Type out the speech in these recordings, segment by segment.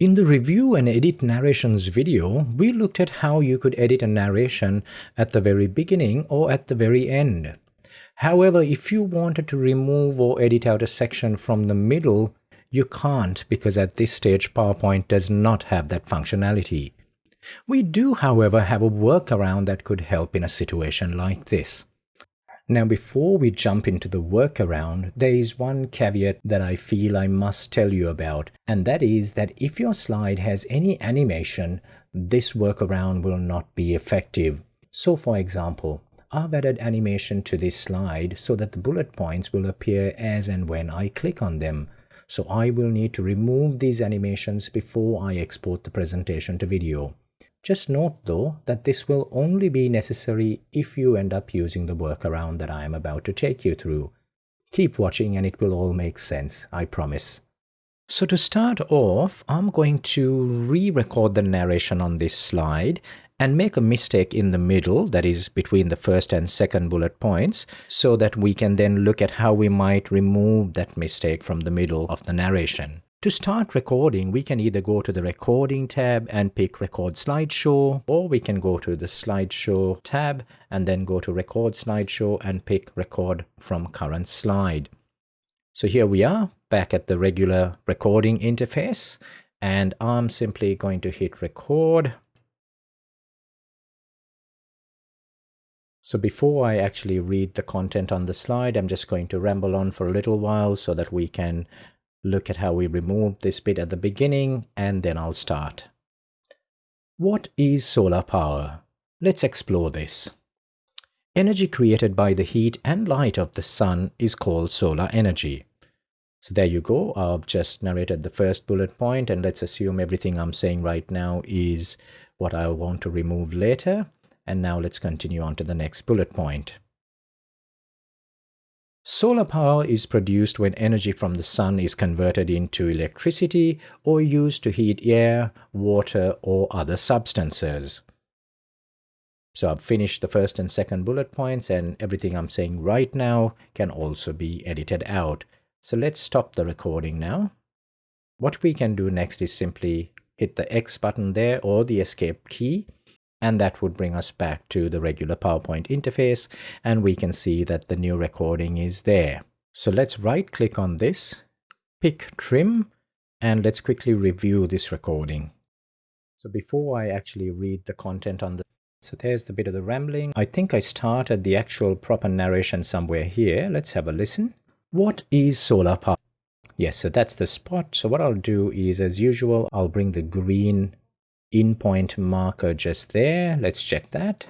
In the review and edit narrations video, we looked at how you could edit a narration at the very beginning or at the very end. However, if you wanted to remove or edit out a section from the middle, you can't because at this stage PowerPoint does not have that functionality. We do, however, have a workaround that could help in a situation like this. Now before we jump into the workaround, there is one caveat that I feel I must tell you about, and that is that if your slide has any animation, this workaround will not be effective. So for example, I've added animation to this slide so that the bullet points will appear as and when I click on them. So I will need to remove these animations before I export the presentation to video. Just note though that this will only be necessary if you end up using the workaround that I am about to take you through. Keep watching and it will all make sense, I promise. So to start off, I'm going to re-record the narration on this slide and make a mistake in the middle, that is between the first and second bullet points, so that we can then look at how we might remove that mistake from the middle of the narration. To start recording, we can either go to the recording tab and pick record slideshow, or we can go to the slideshow tab and then go to record slideshow and pick record from current slide. So here we are back at the regular recording interface and I'm simply going to hit record. So before I actually read the content on the slide, I'm just going to ramble on for a little while so that we can look at how we remove this bit at the beginning and then I'll start. What is solar power? Let's explore this. Energy created by the heat and light of the sun is called solar energy. So there you go. I've just narrated the first bullet point and let's assume everything I'm saying right now is what I want to remove later. And now let's continue on to the next bullet point. Solar power is produced when energy from the sun is converted into electricity or used to heat air, water, or other substances. So I've finished the first and second bullet points and everything I'm saying right now can also be edited out. So let's stop the recording now. What we can do next is simply hit the X button there or the escape key and that would bring us back to the regular PowerPoint interface and we can see that the new recording is there. So let's right click on this, pick trim, and let's quickly review this recording. So before I actually read the content on the so there's the bit of the rambling. I think I started the actual proper narration somewhere here. Let's have a listen. What is solar power? Yes, so that's the spot. So what I'll do is, as usual, I'll bring the green in point marker just there. Let's check that.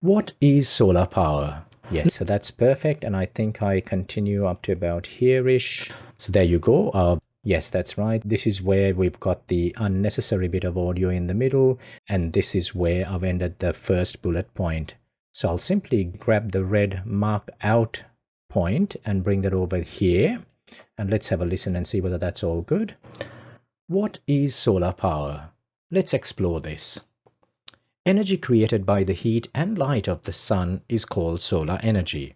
What is solar power? Yes, so that's perfect. And I think I continue up to about here-ish. So there you go. Uh, yes, that's right. This is where we've got the unnecessary bit of audio in the middle. And this is where I've ended the first bullet point. So I'll simply grab the red mark out point and bring that over here. And let's have a listen and see whether that's all good. What is solar power? Let's explore this. Energy created by the heat and light of the sun is called solar energy.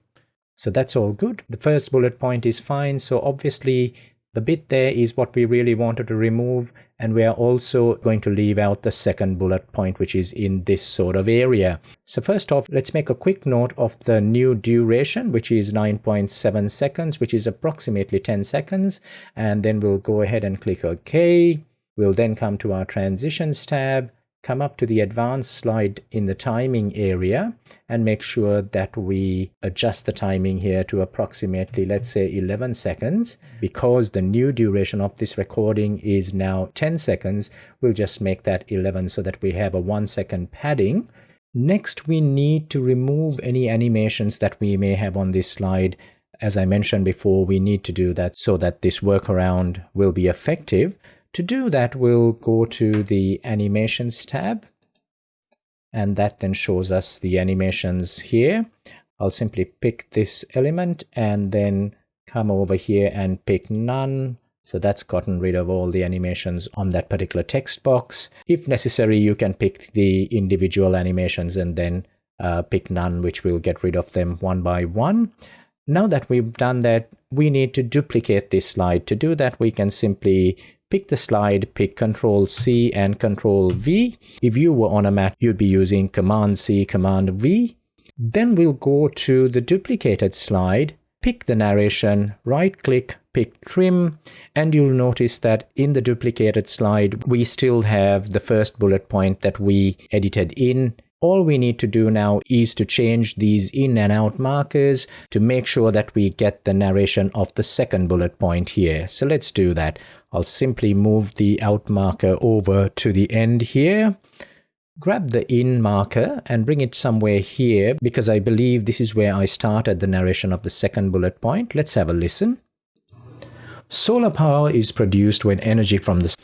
So that's all good. The first bullet point is fine. So obviously the bit there is what we really wanted to remove. And we are also going to leave out the second bullet point, which is in this sort of area. So first off, let's make a quick note of the new duration, which is 9.7 seconds, which is approximately 10 seconds. And then we'll go ahead and click OK. We'll then come to our transitions tab, come up to the advanced slide in the timing area and make sure that we adjust the timing here to approximately, let's say 11 seconds. Because the new duration of this recording is now 10 seconds, we'll just make that 11 so that we have a one second padding. Next, we need to remove any animations that we may have on this slide. As I mentioned before, we need to do that so that this workaround will be effective. To do that, we'll go to the animations tab and that then shows us the animations here. I'll simply pick this element and then come over here and pick none. So that's gotten rid of all the animations on that particular text box. If necessary, you can pick the individual animations and then uh, pick none, which will get rid of them one by one. Now that we've done that, we need to duplicate this slide. To do that, we can simply pick the slide, pick Control C and Control V. If you were on a Mac, you'd be using Command C, Command V. Then we'll go to the duplicated slide, pick the narration, right click, pick trim, and you'll notice that in the duplicated slide, we still have the first bullet point that we edited in all we need to do now is to change these in and out markers to make sure that we get the narration of the second bullet point here. So let's do that. I'll simply move the out marker over to the end here. Grab the in marker and bring it somewhere here because I believe this is where I started the narration of the second bullet point. Let's have a listen. Solar power is produced when energy from the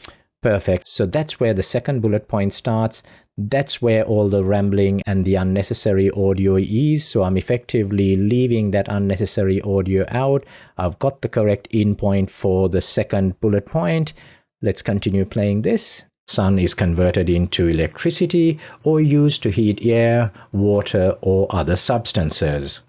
Perfect. So that's where the second bullet point starts. That's where all the rambling and the unnecessary audio is. So I'm effectively leaving that unnecessary audio out. I've got the correct in point for the second bullet point. Let's continue playing this. Sun is converted into electricity or used to heat air, water or other substances.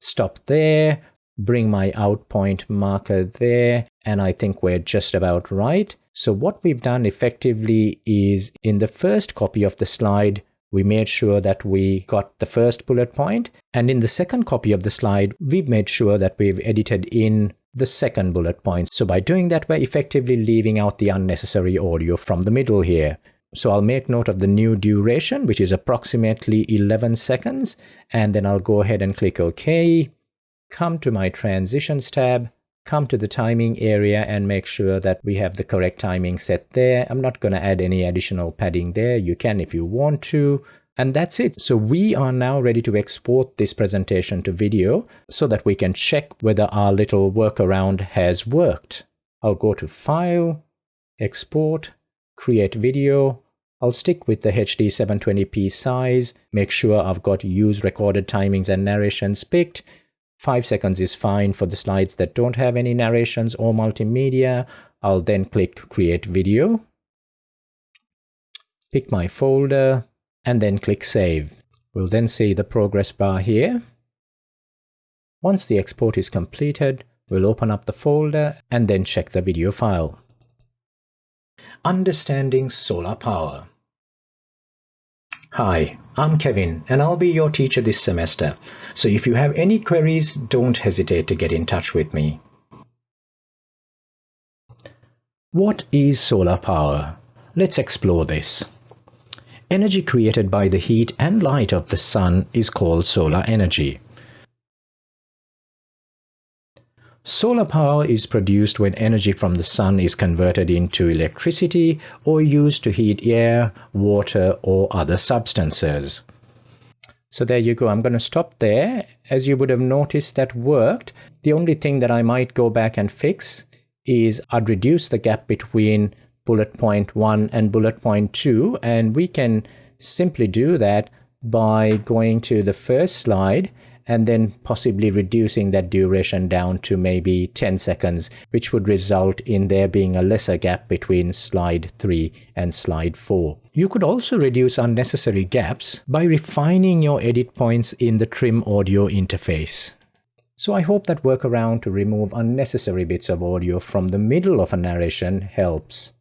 Stop there, bring my out point marker there, and I think we're just about right. So what we've done effectively is in the first copy of the slide, we made sure that we got the first bullet point. And in the second copy of the slide, we've made sure that we've edited in the second bullet point. So by doing that, we're effectively leaving out the unnecessary audio from the middle here. So I'll make note of the new duration, which is approximately 11 seconds. And then I'll go ahead and click OK. Come to my transitions tab come to the timing area and make sure that we have the correct timing set there. I'm not going to add any additional padding there. You can if you want to. And that's it. So we are now ready to export this presentation to video so that we can check whether our little workaround has worked. I'll go to File, Export, Create Video. I'll stick with the HD 720p size, make sure I've got use recorded timings and narrations picked, 5 seconds is fine for the slides that don't have any narrations or multimedia. I'll then click create video, pick my folder, and then click save. We'll then see the progress bar here. Once the export is completed, we'll open up the folder and then check the video file. Understanding solar power. Hi, I'm Kevin and I'll be your teacher this semester. So if you have any queries, don't hesitate to get in touch with me. What is solar power? Let's explore this. Energy created by the heat and light of the sun is called solar energy. Solar power is produced when energy from the sun is converted into electricity or used to heat air, water or other substances. So there you go. I'm going to stop there. As you would have noticed that worked. The only thing that I might go back and fix is I'd reduce the gap between bullet point 1 and bullet point 2 and we can simply do that by going to the first slide and then possibly reducing that duration down to maybe 10 seconds, which would result in there being a lesser gap between slide 3 and slide 4. You could also reduce unnecessary gaps by refining your edit points in the trim audio interface. So I hope that workaround to remove unnecessary bits of audio from the middle of a narration helps.